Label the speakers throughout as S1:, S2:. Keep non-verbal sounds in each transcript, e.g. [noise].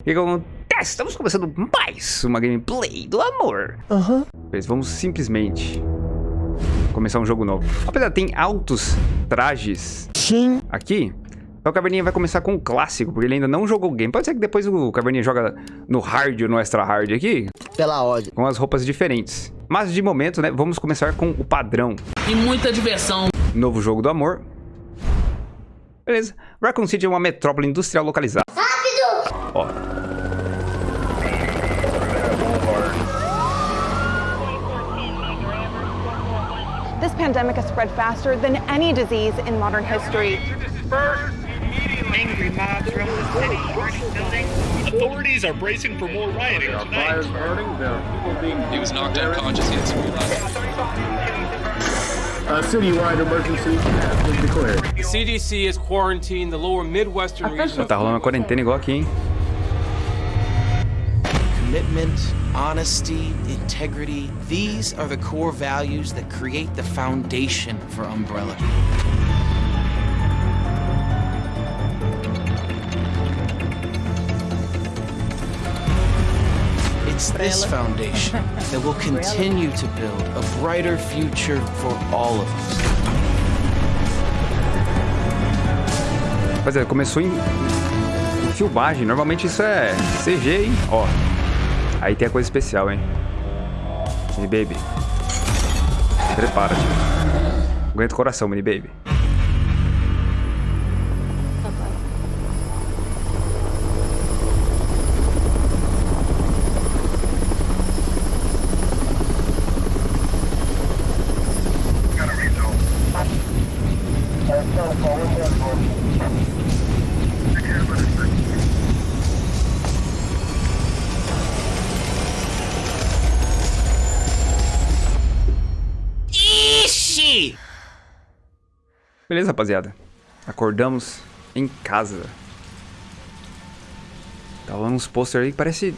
S1: O que, acontece? Estamos começando mais uma gameplay do amor.
S2: Aham.
S1: Mas vamos simplesmente começar um jogo novo. Apesar, tem altos trajes
S2: Sim.
S1: aqui. Então o Caverninha vai começar com o clássico, porque ele ainda não jogou o game. Pode ser que depois o Caverninha joga no hard ou no extra hard aqui,
S2: Pela ordem.
S1: com as roupas diferentes. Mas de momento, né, vamos começar com o padrão.
S3: e muita diversão.
S1: Novo jogo do amor. Beleza. Raccoon City é uma metrópole industrial localizada. Rápido! Ó.
S4: This pandemic has spread faster than any disease in modern history.
S5: Angry mobs roam the city, burning buildings.
S6: Authorities are bracing for more rioting tonight.
S7: He was knocked unconscious. He had cerebral
S8: A citywide emergency has been declared.
S9: The CDC has quarantined the lower Midwestern region.
S1: Tá rolando uma quarentena igual aqui, hein?
S10: Commitment, honesty, integrity, these are the core values that create the foundation for Umbrella. It's this foundation that will [laughs] continue to build a brighter future for all of us.
S1: Rapaziada, começou em, em filmagem. Normalmente isso é CG, hein? Ó. Aí tem a coisa especial, hein? Mini Baby. Prepara-te. Aguenta o coração, Mini Baby. Beleza, rapaziada. Acordamos em casa. Tá rolando uns pôster aí que parece...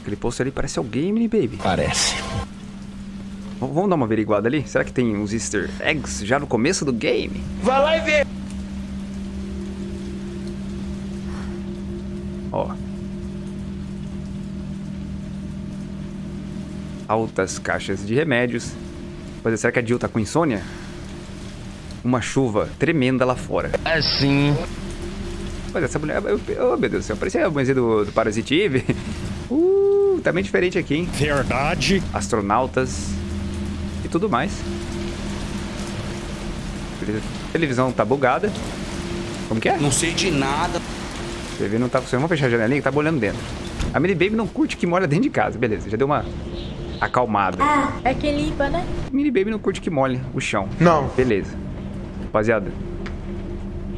S1: Aquele pôster ali parece alguém, Mini Baby.
S8: Parece.
S1: V- Vamos dar uma averiguada ali? Será que tem uns easter eggs já no começo do game?
S2: Vai lá e vê.
S1: Ó. Altas caixas de remédios. Mas será que a Jill tá com insônia? Uma chuva tremenda lá fora.
S8: Assim.
S1: Mas essa mulher... eu- Oh, meu Deus do céu. Parecia a mulher do, do Parasite Eve. [laughs] Uh, tá bem diferente aqui, hein?
S6: Verdade.
S1: Astronautas e tudo mais. Beleza. Televisão tá bugada. Como que é?
S10: Não sei de nada.
S1: TV não tá funcionando. Vamos fechar a janelinha que tá bolhando dentro. A Mini Baby não curte que molha dentro de casa. Beleza, já deu uma acalmada.
S11: É que limpa, né?
S1: Mini Baby não curte que molhe o chão.
S2: Não.
S1: Beleza. Rapaziada.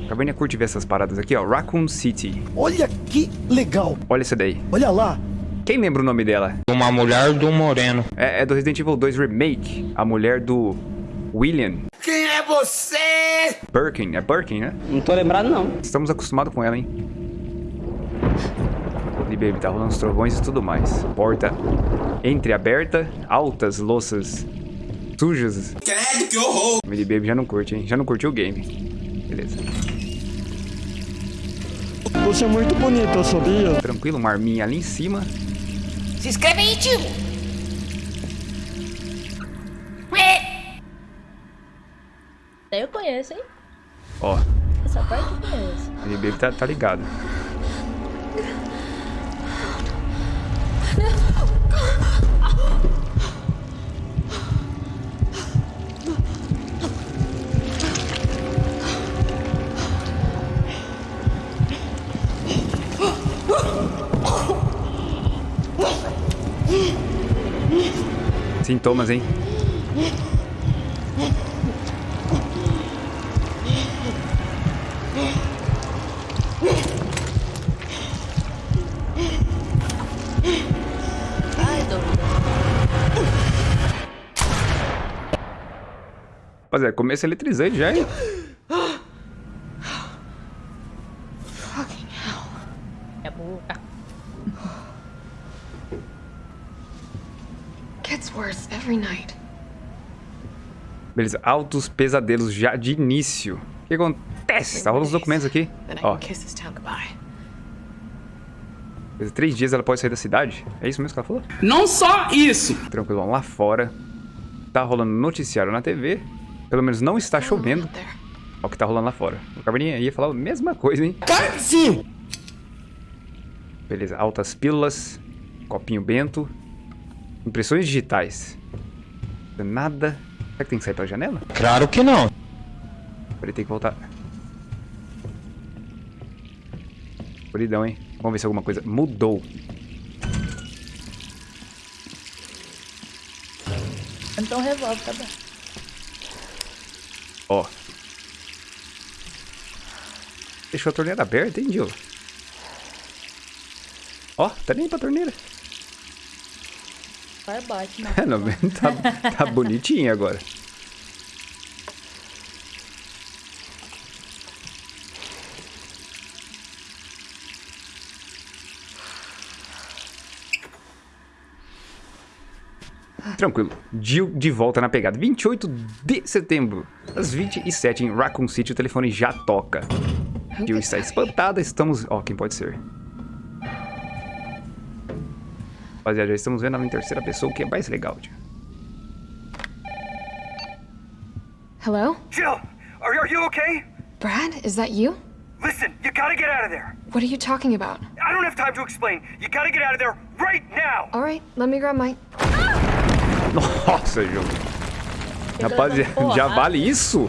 S1: A Caverninha curte ver essas paradas aqui, ó. Raccoon City.
S2: Olha que legal.
S1: Olha isso daí.
S2: Olha lá.
S1: Quem lembra o nome dela?
S8: Uma mulher do moreno.
S1: É, é do Resident Evil 2 Remake. A mulher do William
S2: Quem é você?
S1: Birkin. É Birkin, né?
S3: Não tô lembrado, não.
S1: Estamos acostumados com ela, hein? Mini Baby, tá rolando os trovões e tudo mais. Porta entreaberta, altas louças sujas. Mini Baby já não curte, hein? Já não curtiu o game. Beleza.
S2: Você é muito bonita, sabia?
S1: Tranquilo, uma arminha ali em cima.
S11: Se inscreve aí, tio! Eu conheço, hein?
S1: Ó,
S11: Essa parte eu conheço.
S1: Mini Baby tá, tá ligado. Sintomas, hein? Rapaziada, começo eletrizante já, hein?
S11: É boca.
S1: Beleza, altos pesadelos já de início. O que acontece? Tá rolando os documentos aqui. Ó. Em três dias ela pode sair da cidade? É isso mesmo que ela falou?
S3: Não só isso.
S1: Tranquilão, lá fora. Tá rolando noticiário na TV. Pelo menos não está chovendo. Olha o que tá rolando lá fora. O Caverninha ia falar a mesma coisa, hein?
S2: Sim!
S1: Beleza, altas pílulas. Copinho bento. Impressões digitais. Nada. Será que tem que sair pela janela?
S8: Claro que não.
S1: Peraí, tem que voltar. Escuridão, hein? Vamos ver se alguma coisa mudou.
S11: Então resolve, tá bom.
S1: Ó. Deixou a torneira aberta, hein, Gil? Ó, tá nem pra torneira.
S11: Bate, né?
S1: Não, tá, tá bonitinho agora. Tranquilo. Jill de volta na pegada. 28 de setembro, às 27 em Raccoon City, o telefone já toca. Jill está espantada, estamos... Ó, quem pode ser? Rapaziada, já estamos vendo ela em terceira pessoa, o que é mais legal, tio.
S12: Hello?
S2: Jill, are, are you okay?
S12: Brad, is that you?
S2: Listen, you gotta get out of there.
S12: What are you talking about?
S2: I don't have time to explain. You gotta get out of there right now.
S12: All right, let me grab my...
S1: Nossa, Ju. Rapaziada, já vale isso?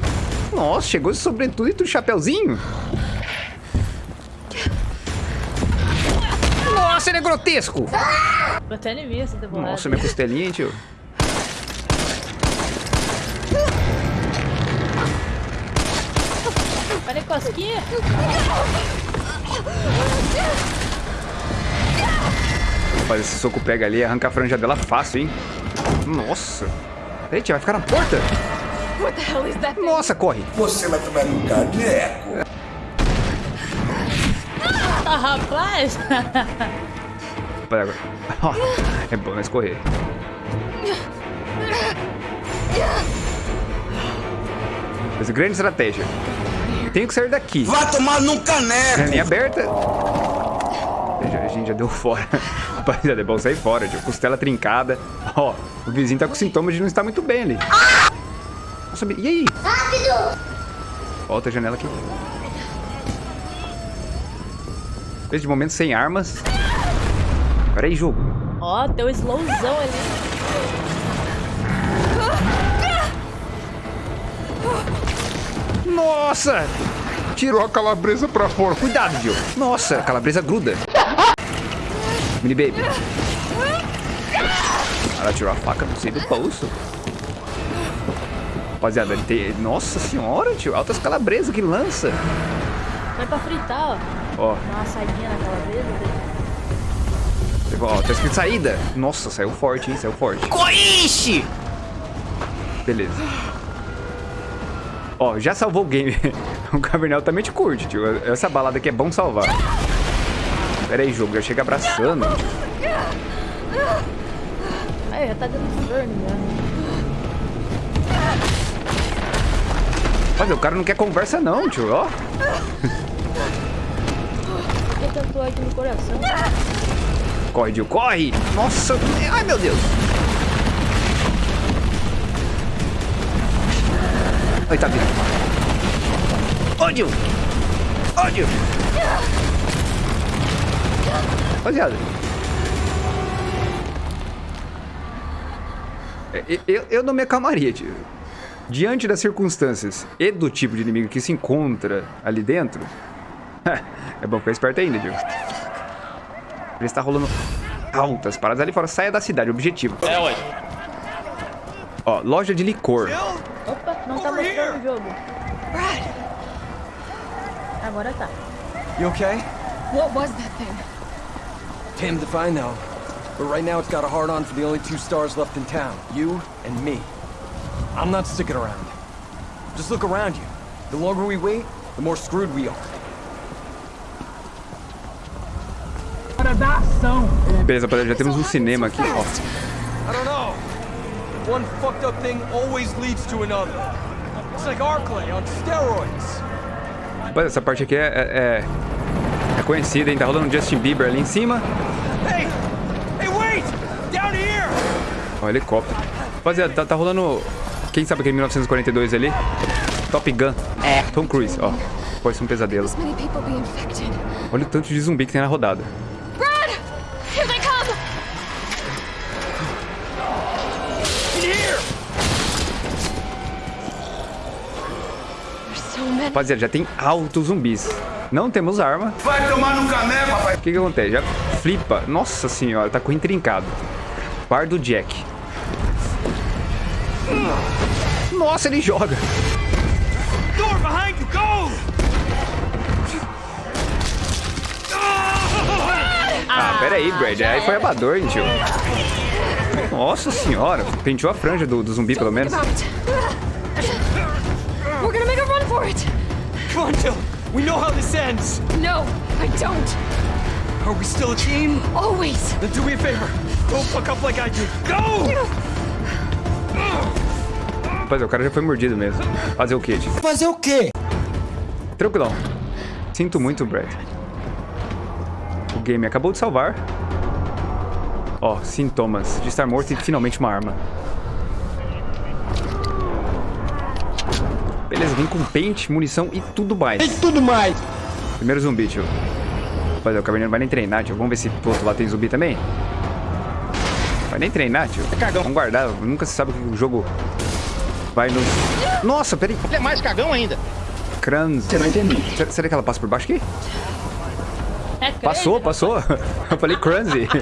S1: Nossa, chegou de sobretudo e tu de chapeuzinho? Nossa, ele é grotesco!
S11: Até inimigo essa temporada.
S1: Nossa, minha costelinha, hein, tio?
S11: Olha a cosquinha.
S1: Rapaz, esse soco pega ali e arranca a franja dela fácil, hein? Nossa. Tia, vai ficar na porta?
S12: What the hell is that thing?
S1: Nossa, corre.
S2: Você vai tomar um caneco.
S11: Ah, rapaz.
S1: Agora. [laughs] É bom nós correr. Mas grande estratégia. Tenho que sair daqui.
S2: Vai tomar num caneco.
S1: Janelinha aberta. A gente já deu fora. [laughs] Rapaziada, é bom sair fora, tio. Costela trincada. Ó, o vizinho tá com sintomas de não estar muito bem ali. Nossa, e aí? Rápido! Volta a janela aqui. Desde momento sem armas. Peraí, jogo.
S11: Ó, deu um slowzão ali.
S1: Nossa! Tirou a calabresa pra fora. Cuidado, Gil. Nossa, a calabresa gruda. Mini baby. Ela tirou a faca do seio do bolso. Rapaziada, ele tem... Nossa senhora, tio. Altas calabresas que lança.
S11: Vai pra fritar, ó.
S1: Ó,
S11: uma naquela vez.
S1: ó, tá escrito saída. Nossa, saiu forte, hein? Saiu forte.
S10: Coiche!
S1: Beleza. Ó, já salvou o game. [laughs] o Cavernel também te curte, tio. Essa balada aqui é bom salvar. Pera aí, jogo. Já chega abraçando.
S11: Aí, já tá dando burn já.
S1: Olha, o cara não quer conversa não, tio. Ó. [laughs]
S11: No coração?
S1: Corre, Dio, corre! Nossa! Ai, meu Deus! Ai, tá vindo. Ô, Dio! Ô! Rapaziada. É, Eu, eu não me acalmaria, tio. Diante das circunstâncias e do tipo de inimigo que se encontra ali dentro, [laughs] é bom ficar esperto ainda, Dio. Ele está rolando altas paradas ali fora. Saia da cidade, objetivo.
S9: É, ué.
S1: Ó, loja de licor.
S11: Opa, não tá mostrando o jogo. Agora tá.
S13: You okay?
S12: What was that thing?
S13: Damned if I know. But right now it's got a hard on for the only two stars left in town. You and me. I'm not sticking around. Just look around you. The longer we wait, the more screwed we are.
S3: Hora da ação.
S1: Beleza, rapaziada, já temos um cinema aqui, ó.
S13: I don't know. One fucked up thing always leads to another. It's like Arclay on steroids.
S1: Rapaz, essa parte aqui é, é- é É conhecido, hein? Tá rolando Justin Bieber ali em cima.
S2: Hey! Hey, wait! Down here!
S1: Ó, helicóptero. Rapaziada, tá, tá rolando... Quem sabe aquele 1942 ali? Top Gun. É. Tom Cruise, ó. Pode ser um pesadelo.
S12: This many people be infected.
S1: Olha o tanto de zumbi que tem na rodada. Rapaziada, já tem altos zumbis. Não temos arma.
S2: Vai tomar no caneco, rapaz!
S1: O que que acontece? Já flipa. Nossa senhora, tá com intrincado. Bar do Jack. Nossa, ele joga.
S2: Door behind you, go!
S1: Ah, pera aí, Brad. Aí foi abador, tio. Nossa senhora. Penteou a franja do, do zumbi, pelo menos.
S12: We're gonna make a run for it.
S13: Jill. We know how this ends.
S12: No, I don't.
S13: Are we still a team?
S12: Always.
S13: Then do me a favor. Don't fuck up like I did. Go!
S1: Rapaz, o cara já foi mordido mesmo. Fazer o quê, tio?
S13: Fazer o quê?
S1: Tranquilão. Sinto muito, Brad. O game acabou de salvar. Ó, sintomas de estar morto e finalmente uma arma. Vem com pente, munição e tudo mais.
S8: E tudo mais.
S1: Primeiro zumbi, tio. Rapaz, o caverninho não vai nem treinar, tio. Vamos ver se pro outro lado tem zumbi também. Vai nem treinar, tio.
S8: cagão.
S1: Vamos guardar. Nunca se sabe o que o jogo vai nos... Nossa, peraí.
S8: Ele é mais cagão ainda.
S1: Crans.
S8: Você não entendeu.
S1: Será, que ela passa por baixo aqui?
S11: É
S1: Passou, passou. [laughs] Eu falei Cransy. [laughs]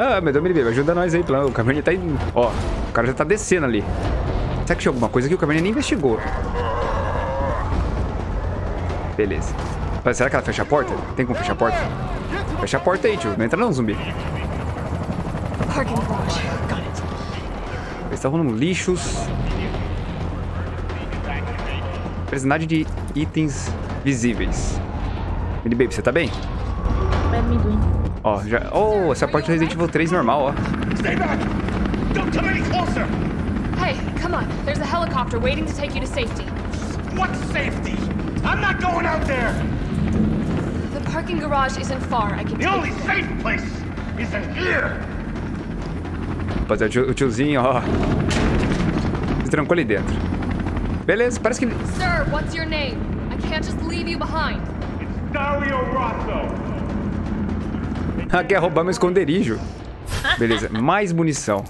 S1: Ah, meu Deus, me livre, ajuda nós aí. pelo- O Caverninha tá indo. Ó, o cara já tá descendo ali. Será que tinha alguma coisa que o Caverninha nem investigou? Beleza. Mas será que ela fecha a porta? Tem como fechar a porta? Fecha a porta aí, tio. Não entra não, zumbi. Eles estão rolando lixos. Arsenagem de itens visíveis. Mini Baby, você tá bem?
S11: É amendoim.
S1: Ó, já... Oh, essa porta do Resident Evil 3 normal, ó.
S2: Stay back! Don't come any closer!
S12: Hey, come on. There's a helicopter waiting to take you to safety.
S2: What safety? I'm not going out there!
S12: The parking garage isn't far. I can
S2: The only safe place is in here!
S1: Rapaziada, o tio- o tiozinho, ó. Se trancou ali dentro. Beleza, parece que...
S12: Sir, what's your name? I can't just leave you behind.
S2: Dario Rosso!
S1: Ah, quer roubar meu esconderijo. Beleza, mais munição.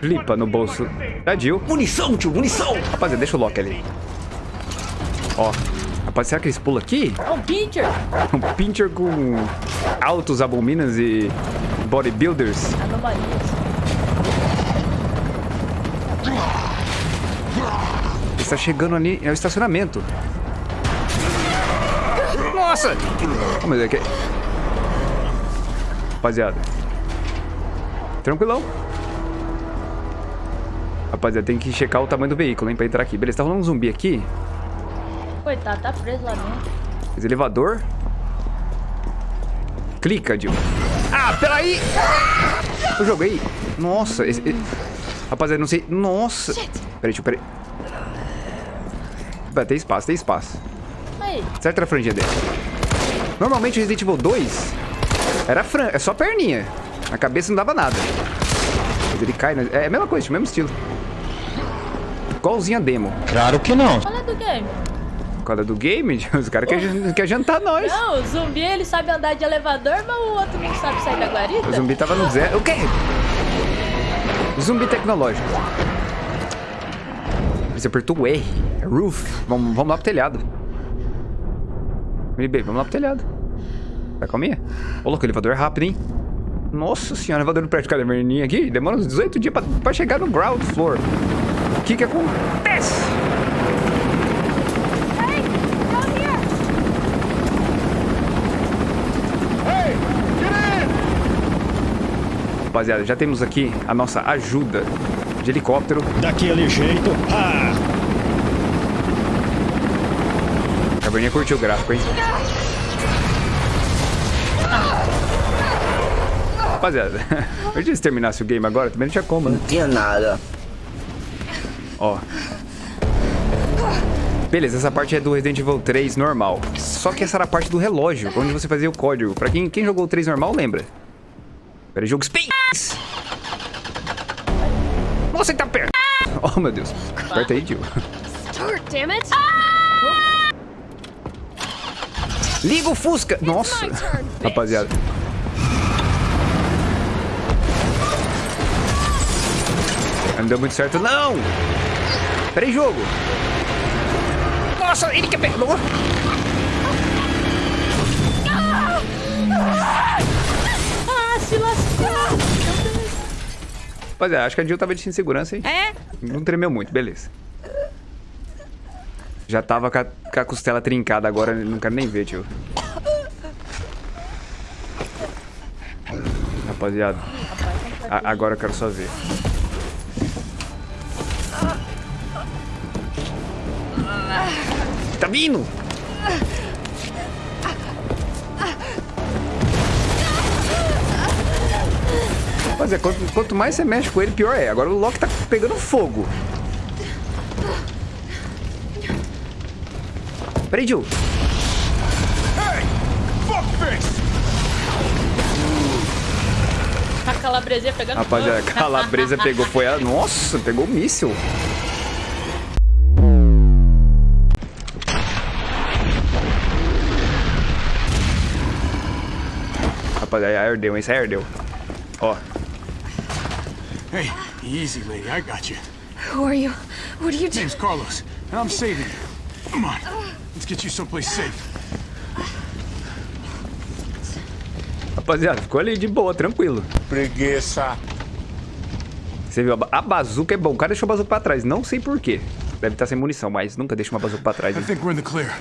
S1: Flipa no bolso da Jill.
S8: Munição, tio, munição.
S1: Rapaziada, deixa o Loki ali. Ó. Rapaz, será que eles pulam aqui?
S11: É um pincher. [laughs]
S1: Um pincher com altos abominas e bodybuilders.
S11: Anomalias.
S1: Está chegando ali, é o estacionamento. Nossa! Oh, meu Deus, que... Rapaziada. Tranquilão. Rapaziada, tem que checar o tamanho do veículo, hein, pra entrar aqui. Beleza, tá rolando um zumbi aqui.
S11: Coitado, tá preso lá dentro.
S1: Esse elevador. Clica, Jill. Ah, peraí! Eu joguei. Nossa, esse... esse- Rapaziada, não sei... Nossa! Peraí, tio, peraí. Vai, tem espaço, tem espaço.
S11: Aí,
S1: Certo era a franjinha dele. Normalmente o Resident Evil 2 era fran... é só perninha. A cabeça não dava nada. Mas ele cai, né? É a mesma coisa, o mesmo estilo. Igualzinho a demo.
S8: Claro que não.
S11: fala do game.
S1: Qual é do game? [laughs] Os caras querem quer jantar nós.
S11: Não, o zumbi ele sabe andar de elevador, mas o outro não sabe sair da guarita.
S1: O zumbi tava no zero. O quê? Zumbi tecnológico. Você apertou o R. É roof. Vamos, vamos lá pro telhado. Baby, vamos lá pro telhado. Vai calminha. Ô, louco, o elevador é rápido, hein? Nossa senhora, elevador no prédio de caverninha aqui. Demora uns 18 dias pra, pra chegar no ground floor. O que que acontece?
S12: Hey, down here.
S1: Rapaziada, já temos aqui a nossa ajuda de helicóptero.
S8: Daquele jeito. Ah.
S1: A caverninha curtiu o gráfico, hein? Rapaziada, [laughs] antes de terminasse o game agora, também não tinha como, né?
S8: Tinha nada.
S1: Ó. Beleza, essa parte é do Resident Evil 3 normal. Só que essa era a parte do relógio, onde você fazia o código. Pra quem, quem jogou o 3 normal, lembra. Era jogo Space! Ele tá perto! [laughs] Oh, meu Deus. Aperta aí, tio.
S12: Start, damn it!
S1: Liga o Fusca! Nossa! Rapaziada. Não deu muito certo, não! Peraí, jogo! Nossa, ele que pegou! Rapaziada, acho que a Jill tava de segurança, hein?
S11: É?
S1: Não tremeu muito, beleza. Já tava com a, com a costela trincada agora, não quero nem ver, tio. Rapaziada. a- agora eu quero só ver. Tá vindo! Rapaziada, quanto, quanto mais você mexe com ele, pior é. Agora o Loki tá pegando fogo. Peraí, Jill.
S11: A calabresia pegando
S1: Rapaziada, a calabresa [laughs] pegou, foi a... Nossa, pegou o míssil. Rapaziada, ardeu, isso aí ardeu. Ó,
S14: Hey, easy, lady. I got you.
S12: Who are you? What are you doing?
S14: Name's Carlos, and I'm saving you. Come on, let's get you someplace safe.
S1: rapaziada, ficou ali de boa, tranquilo.
S14: Preguiça.
S1: Você viu, a, ba- a bazuca é bom. O cara deixou a bazuca pra trás, não sei porquê. Deve estar sem munição, mas nunca deixa uma bazuca pra trás.
S14: I
S1: hein?
S14: think we're in the clear.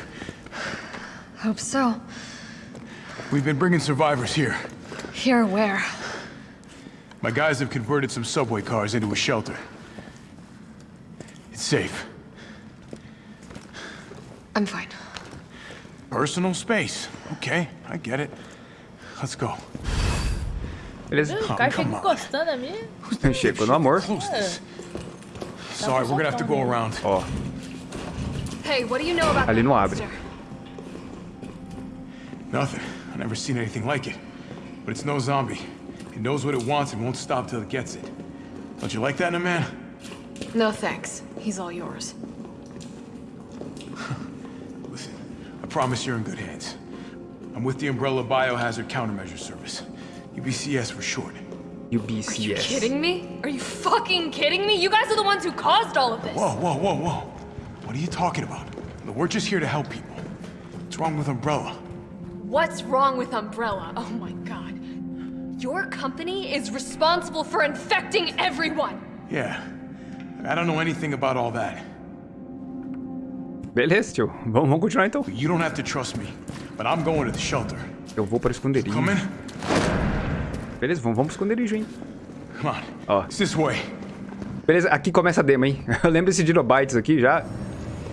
S12: Hope so.
S14: We've been bringing survivors here.
S12: Here, where?
S14: My guys have converted some subway cars into a shelter. It's safe.
S12: I'm fine.
S14: Personal space. Okay, I get it. Let's go.
S1: Beleza?
S11: O cara fica encostando a mim.
S1: Chegou no amor.
S14: Sorry, we're gonna have to go around.
S1: Ó,
S12: Hey, what do you know about
S1: ali não abre.
S12: monster?
S14: Nothing. I've never seen anything like it. But it's no zombie. It knows what it wants and won't stop till it gets it. Don't you like that in a man?
S12: No thanks. He's all yours. [laughs]
S14: Listen, I promise you're in good hands. I'm with the Umbrella Biohazard Countermeasure Service. UBCS for short.
S1: UBCS.
S12: Are you kidding me? Are you fucking kidding me? You guys are the ones who caused all of this.
S14: Whoa, whoa, whoa, whoa. What are you talking about? Look, We're just here to help people. What's wrong with Umbrella?
S12: What's wrong with Umbrella? Oh my god. Your company is responsible for infecting everyone.
S14: Yeah. I don't know anything about all that.
S1: Beleza, tio. Vamos, vamos continuar então.
S14: You don't have to trust me, but I'm going to the shelter.
S1: Eu vou para o esconderijo.
S14: Come in?
S1: Beleza, vamos, vamos esconderijo, hein?
S14: Come on.
S1: Ó.
S14: It's this way.
S1: Beleza, aqui começa a demo, hein? [laughs] Eu lembro esse Dinobytes aqui já.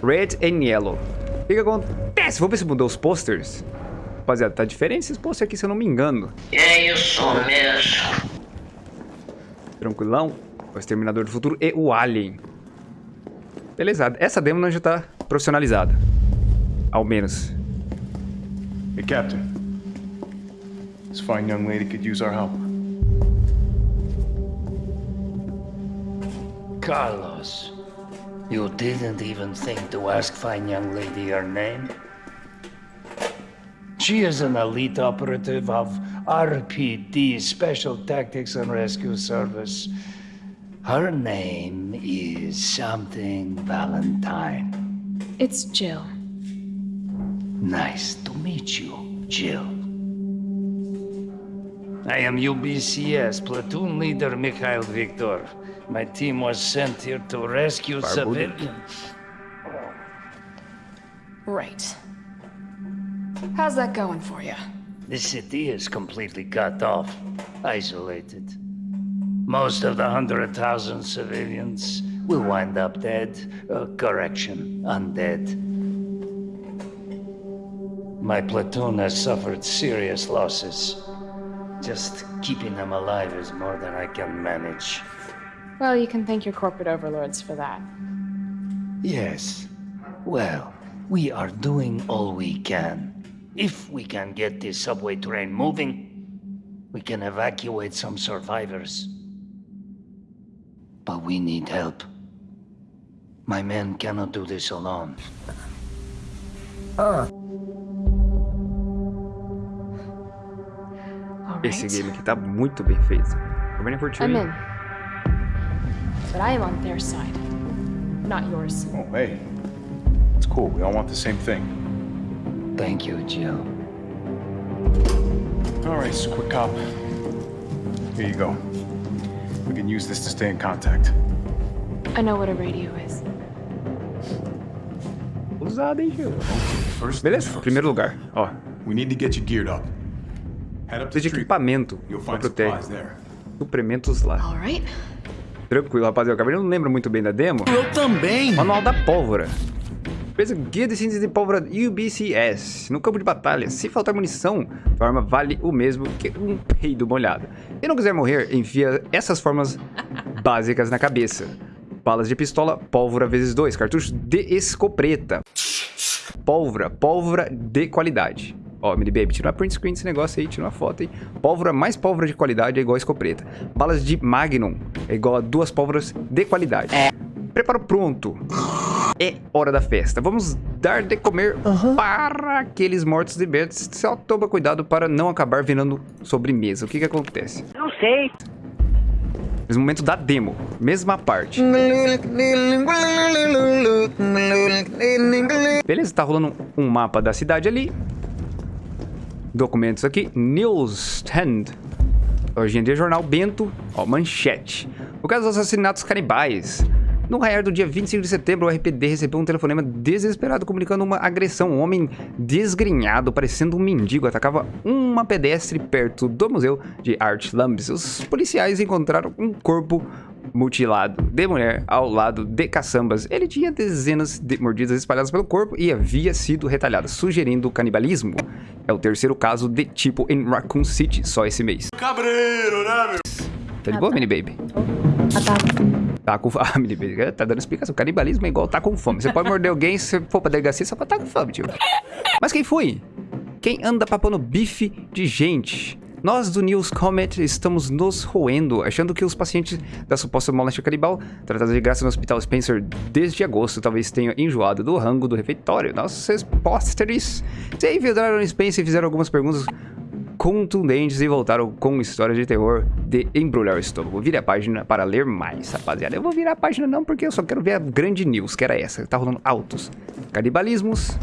S1: Red and Yellow. O que que acontece? Vamos ver se mudou os posters. Rapaziada, tá diferente esses posters aqui, se eu não me engano.
S15: É isso mesmo.
S1: Tranquilão. O Exterminador do Futuro e o Alien. Beleza, essa demo já tá profissionalizada. Ao menos.
S14: Hey, Captain. This fine young lady could use our help.
S15: Carlos, you didn't even think to ask fine young lady her name? She is an elite operative of RPD, Special Tactics and Rescue Service. Her name is something Valentine.
S12: It's Jill.
S15: Nice to meet you, Jill. I am UBCS platoon leader Mikhail Viktor. My team was sent here to rescue civilians.
S12: Right. How's that going for you?
S15: The city is completely cut off, isolated. Most of the hundred thousand civilians will wind up dead. Uh, correction, undead. My platoon has suffered serious losses. Just keeping them alive is more than I can manage.
S16: Well, you can thank your corporate overlords for that.
S15: Yes, Well, we are doing all we can. If we can get this subway train moving, we can evacuate some survivors. But we need help. My men cannot do this alone. Ah.
S1: Esse game aqui tá muito bem feito. Caverninha curtiu,
S12: I'm in. But I am on their side, not yours.
S14: Oh, hey. It's cool. We all want the same thing.
S15: Thank you, Jill.
S14: All right, quick cop. Here you go. We can use this to stay in contact.
S12: I know what a radio is.
S1: Usado, hein, Gil?
S14: First
S1: Beleza, primeiro lugar. Ó,
S14: We need to get you geared up. Head up
S1: de
S14: the street.
S1: equipamento
S14: You'll
S1: pra
S14: find
S1: proteger.
S14: supplies there.
S1: Suprimentos lá.
S12: Alright.
S1: Tranquilo, rapaziada. O Caverninha não lembra muito bem da demo.
S8: Eu também.
S1: Manual da pólvora. Beleza, guia de síntese de pólvora UBCS. No campo de batalha, se faltar munição, a arma vale o mesmo que um peido molhado. Se não quiser morrer, enfia essas formas básicas na cabeça. Balas de pistola, pólvora vezes 2. Cartucho de escopeta. Pólvora, pólvora de qualidade. Ó, mini baby, tira uma print screen desse negócio aí, tira uma foto aí. Pólvora mais pólvora de qualidade é igual a escopeta. Balas de Magnum é igual a duas pólvoras de qualidade. Preparo pronto. É hora da festa. Vamos dar de comer para aqueles mortos de Bets. Só toma cuidado para não acabar virando sobremesa. O que que acontece?
S16: Não sei.
S1: Nesse momento da demo, mesma parte. Beleza, tá rolando um mapa da cidade ali. Documentos aqui. Newsstand. Hoje em dia, jornal Bento. Ó, manchete. O caso dos assassinatos canibais. No raiar do dia 25 de setembro, o RPD recebeu um telefonema desesperado comunicando uma agressão. Um homem desgrenhado, parecendo um mendigo, atacava uma pedestre perto do Museu de Art Lambs. Os policiais encontraram um corpo mutilado de mulher ao lado de caçambas. Ele tinha dezenas de mordidas espalhadas pelo corpo e havia sido retalhado, sugerindo canibalismo. É o terceiro caso de tipo em Raccoon City, só esse mês.
S14: Cabreiro, né, meu?
S1: Tá de boa, mini baby? Tá com fome. [laughs] Ah, tá dando explicação. Canibalismo é igual tá com fome. Você pode morder alguém se for pra delegacia só pra tá com fome, tio. Mas quem foi? Quem anda papando bife de gente? Nós do News Comet estamos nos roendo, achando que os pacientes da suposta moléstia canibal, tratados de graça no Hospital Spencer desde agosto, talvez tenham enjoado do rango do refeitório. Nossos repórteres se infiltraram no Spencer e fizeram algumas perguntas contundentes e voltaram com histórias de terror de embrulhar o estômago. Vire a página para ler mais, rapaziada. Eu vou virar a página não, porque eu só quero ver a grande news, que era essa. Tá rolando altos canibalismos.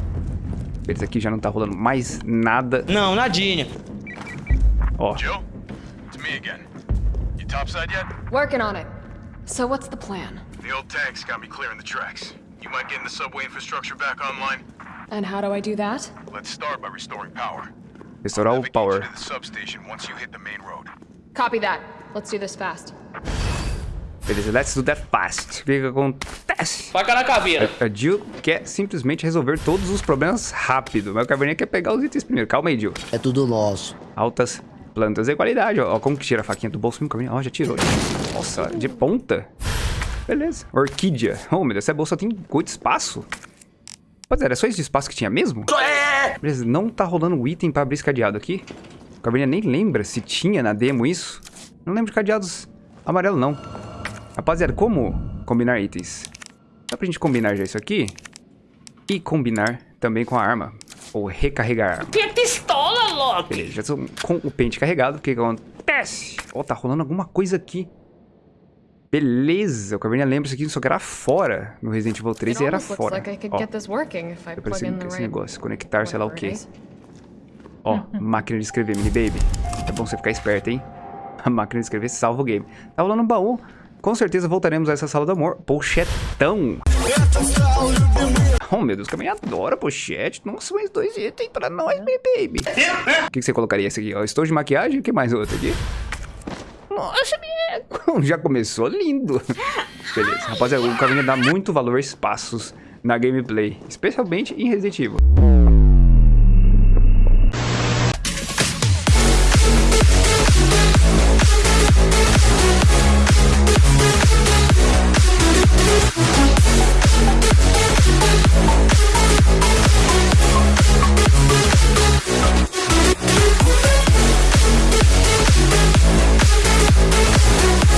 S1: Beleza, aqui já não tá rolando mais nada.
S8: Não, nadinha.
S1: Ó,
S14: Jill? It's me again. You topside yet?
S12: Working on it. So what's the plan?
S14: The old tanks got me clearing the tracks. You mind getting the subway infrastructure back online?
S12: And how do I do that?
S14: Let's start by restoring power.
S1: Restaurar o power.
S12: Copy that. Let's do this fast.
S1: Beleza, let's do that fast. O que que acontece?
S3: Faca na caveira.
S1: A Jill quer simplesmente resolver todos os problemas rápido, mas o Caverninha quer pegar os itens primeiro. Calma aí, Jill.
S8: É tudo nosso.
S1: Altas plantas de qualidade, ó. Ó como que tira a faquinha do bolso. Caverninha, ó, já tirou. Nossa, de ponta. Beleza. Orquídea. Oh, meu Deus, essa bolsa tem muito espaço. Pois é, era só esse espaço que tinha mesmo? Beleza, não tá rolando item pra abrir esse cadeado aqui. O Caverninha nem lembra se tinha na demo isso. Não lembro de cadeados amarelo, não. Rapaziada, como combinar itens? Dá pra gente combinar já isso aqui? E combinar também com a arma. Ou recarregar a arma.
S11: Que pistola, Loki!
S1: Beleza, já estou com o pente carregado. O que acontece? Ó, tá rolando alguma coisa aqui. Beleza, o Caverninha lembra isso aqui, só que era fora. No Resident Evil 3
S12: It
S1: e era fora. Ó, eu preciso
S12: the
S1: esse negócio, conectar, sei lá o
S12: is.
S1: Ó, [laughs] máquina de escrever, mini baby. É bom você ficar esperto, hein? A máquina de escrever salva o game. Tá rolando um baú. Com certeza voltaremos a essa sala do amor. Pochetão. Oh, meu Deus, também adora pochete. Nossa, mais dois itens pra nós, mini baby. [laughs] O que, que você colocaria esse aqui? Ó, estojo de maquiagem? O que mais outro aqui? Nossa, minha... Já começou lindo. [laughs] Beleza. Rapaziada, o Cavinha dá muito valor a espaços na gameplay. Especialmente em Resident Evil.